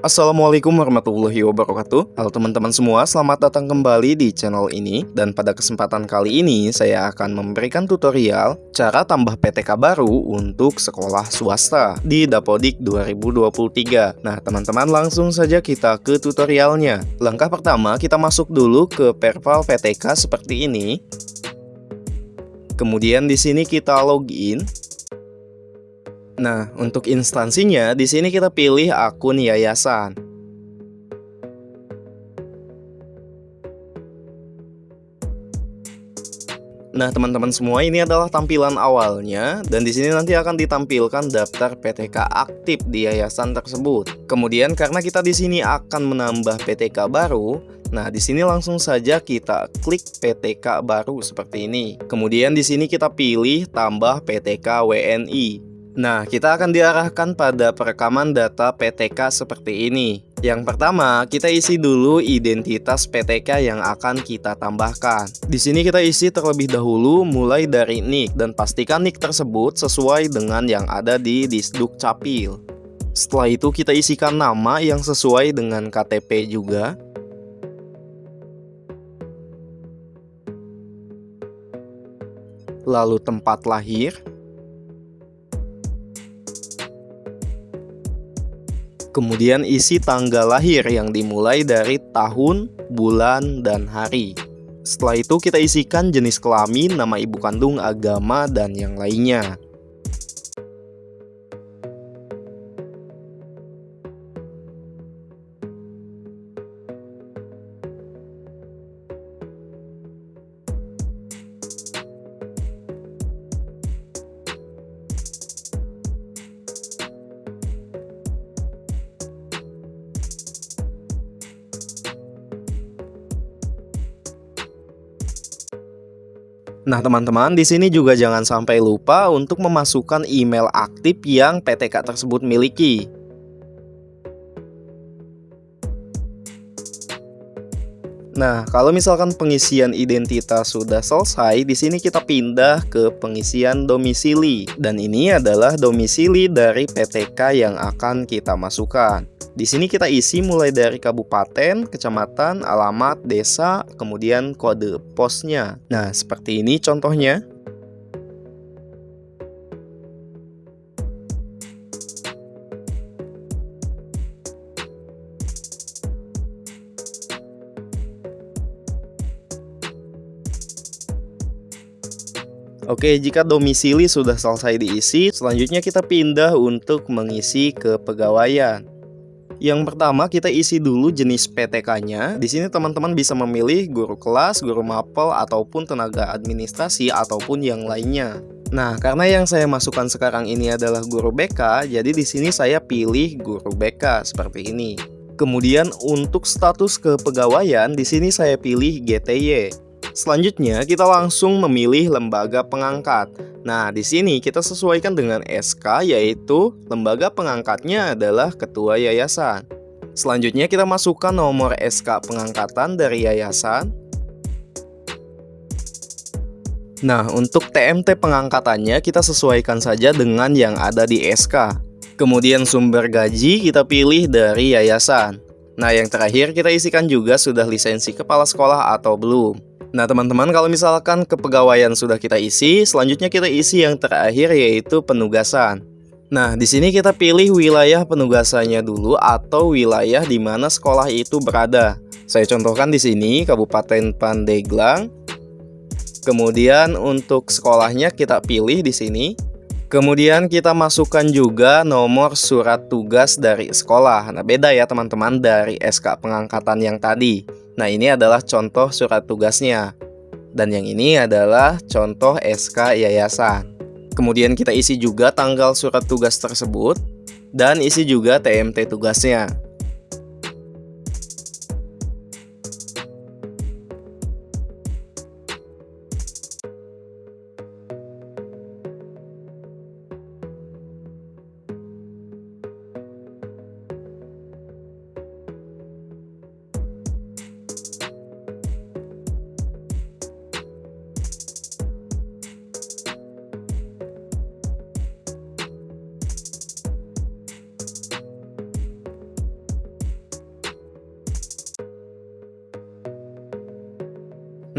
Assalamualaikum warahmatullahi wabarakatuh. Halo teman-teman semua, selamat datang kembali di channel ini. Dan pada kesempatan kali ini saya akan memberikan tutorial Cara tambah PTK baru untuk sekolah swasta di Dapodik 2023 Nah teman-teman langsung saja kita ke tutorialnya. Langkah pertama kita masuk dulu ke Perval PTK seperti ini. Kemudian di sini kita login Nah, untuk instansinya, di sini kita pilih akun yayasan. Nah, teman-teman semua, ini adalah tampilan awalnya dan di sini nanti akan ditampilkan daftar PTK aktif di yayasan tersebut. Kemudian karena kita di sini akan menambah PTK baru, nah di sini langsung saja kita klik PTK baru seperti ini. Kemudian di sini kita pilih tambah PTK WNI. Nah, kita akan diarahkan pada perekaman data PTK seperti ini. Yang pertama, kita isi dulu identitas PTK yang akan kita tambahkan. Di sini kita isi terlebih dahulu mulai dari NIK dan pastikan NIK tersebut sesuai dengan yang ada di Disduk Capil. Setelah itu kita isikan nama yang sesuai dengan KTP juga. Lalu tempat lahir. Kemudian isi tanggal lahir yang dimulai dari tahun, bulan, dan hari. Setelah itu kita isikan jenis kelamin, nama ibu kandung, agama, dan yang lainnya. Nah, teman-teman, di sini juga jangan sampai lupa untuk memasukkan email aktif yang PTK tersebut miliki. Nah, kalau misalkan pengisian identitas sudah selesai, di sini kita pindah ke pengisian domisili. Dan ini adalah domisili dari PTK yang akan kita masukkan. Di sini kita isi mulai dari kabupaten, kecamatan, alamat, desa, kemudian kode posnya. Nah, seperti ini contohnya. Oke, jika domisili sudah selesai diisi, selanjutnya kita pindah untuk mengisi kepegawaian. Yang pertama kita isi dulu jenis PTK-nya. Di sini teman-teman bisa memilih guru kelas, guru mapel, ataupun tenaga administrasi ataupun yang lainnya. Nah, karena yang saya masukkan sekarang ini adalah guru BK, jadi di sini saya pilih guru BK seperti ini. Kemudian untuk status kepegawaian di sini saya pilih GTY. Selanjutnya, kita langsung memilih lembaga pengangkat. Nah, di sini kita sesuaikan dengan SK, yaitu lembaga pengangkatnya adalah ketua yayasan. Selanjutnya, kita masukkan nomor SK pengangkatan dari yayasan. Nah, untuk TMT pengangkatannya kita sesuaikan saja dengan yang ada di SK. Kemudian sumber gaji kita pilih dari yayasan. Nah, yang terakhir kita isikan juga sudah lisensi kepala sekolah atau belum. Nah teman-teman kalau misalkan kepegawaian sudah kita isi, selanjutnya kita isi yang terakhir yaitu penugasan. Nah di sini kita pilih wilayah penugasannya dulu atau wilayah di mana sekolah itu berada. Saya contohkan di sini Kabupaten Pandeglang. Kemudian untuk sekolahnya kita pilih di sini. Kemudian kita masukkan juga nomor surat tugas dari sekolah. Nah beda ya teman-teman dari SK pengangkatan yang tadi. Nah, ini adalah contoh surat tugasnya. Dan yang ini adalah contoh SK yayasan. Kemudian kita isi juga tanggal surat tugas tersebut dan isi juga TMT tugasnya.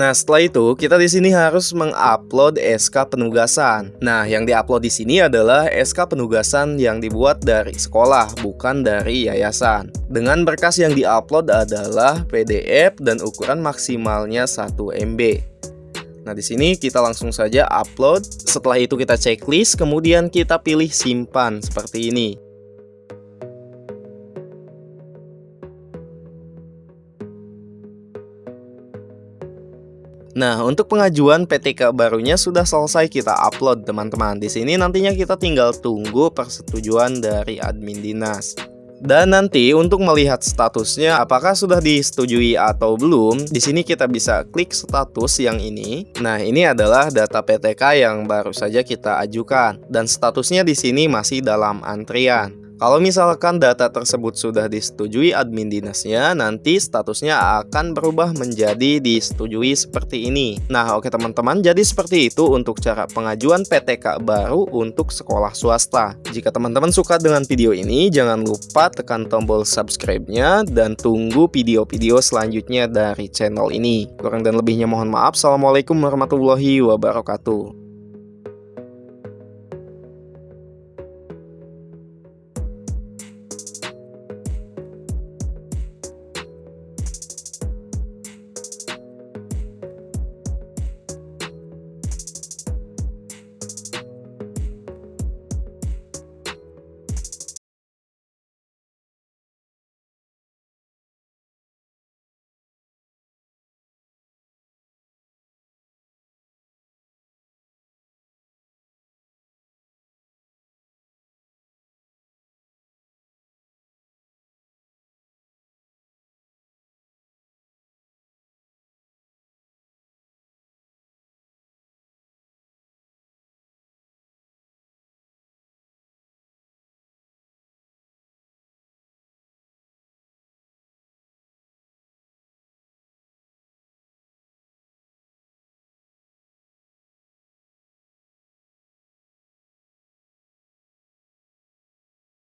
Nah, setelah itu kita di sini harus mengupload SK penugasan. Nah, yang diupload di sini adalah SK penugasan yang dibuat dari sekolah, bukan dari yayasan. Dengan berkas yang diupload adalah PDF dan ukuran maksimalnya 1 MB. Nah, di sini kita langsung saja upload. Setelah itu kita checklist, kemudian kita pilih simpan seperti ini. Nah, untuk pengajuan PTK barunya sudah selesai kita upload, teman-teman. Di sini nantinya kita tinggal tunggu persetujuan dari admin dinas. Dan nanti untuk melihat statusnya apakah sudah disetujui atau belum, di sini kita bisa klik status yang ini. Nah, ini adalah data PTK yang baru saja kita ajukan dan statusnya di sini masih dalam antrian. Kalau misalkan data tersebut sudah disetujui admin dinasnya, nanti statusnya akan berubah menjadi disetujui seperti ini. Nah, oke teman-teman, jadi seperti itu untuk cara pengajuan PTK baru untuk sekolah swasta. Jika teman-teman suka dengan video ini, jangan lupa tekan tombol subscribe-nya dan tunggu video-video selanjutnya dari channel ini. Kurang dan lebihnya mohon maaf. Assalamualaikum warahmatullahi wabarakatuh.